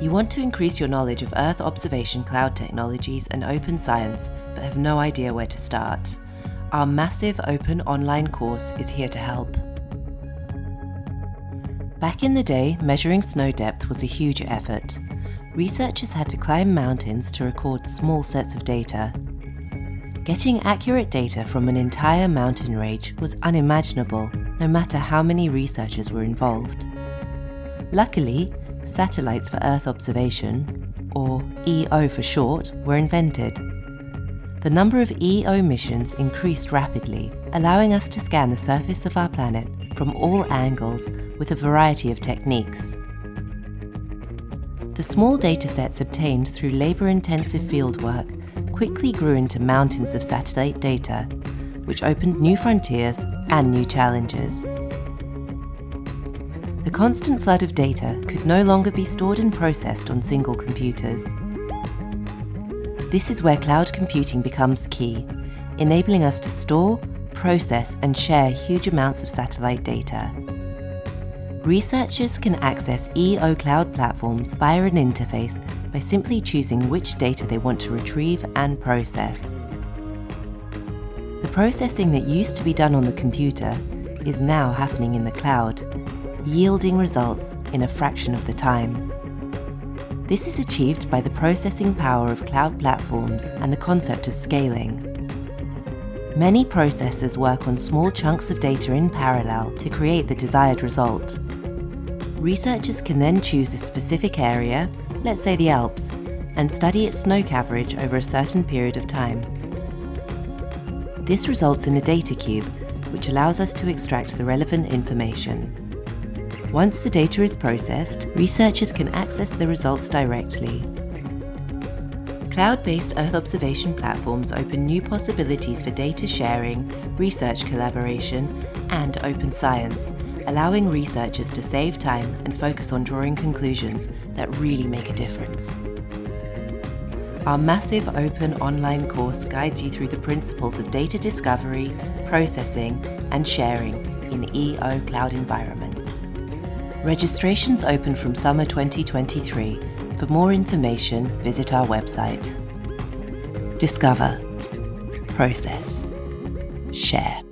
You want to increase your knowledge of Earth observation cloud technologies and open science, but have no idea where to start. Our massive open online course is here to help. Back in the day, measuring snow depth was a huge effort. Researchers had to climb mountains to record small sets of data. Getting accurate data from an entire mountain range was unimaginable, no matter how many researchers were involved. Luckily, satellites for Earth observation, or EO for short, were invented. The number of EO missions increased rapidly, allowing us to scan the surface of our planet from all angles with a variety of techniques. The small datasets obtained through labour-intensive fieldwork quickly grew into mountains of satellite data, which opened new frontiers and new challenges. The constant flood of data could no longer be stored and processed on single computers. This is where cloud computing becomes key, enabling us to store, process and share huge amounts of satellite data. Researchers can access EO cloud platforms via an interface by simply choosing which data they want to retrieve and process. The processing that used to be done on the computer is now happening in the cloud, yielding results in a fraction of the time. This is achieved by the processing power of cloud platforms and the concept of scaling. Many processors work on small chunks of data in parallel to create the desired result. Researchers can then choose a specific area, let's say the Alps, and study its snow coverage over a certain period of time. This results in a data cube, which allows us to extract the relevant information. Once the data is processed, researchers can access the results directly. Cloud-based Earth observation platforms open new possibilities for data sharing, research collaboration, and open science, allowing researchers to save time and focus on drawing conclusions that really make a difference. Our massive open online course guides you through the principles of data discovery, processing, and sharing in EO cloud environments. Registrations open from summer 2023. For more information, visit our website. Discover, process, share.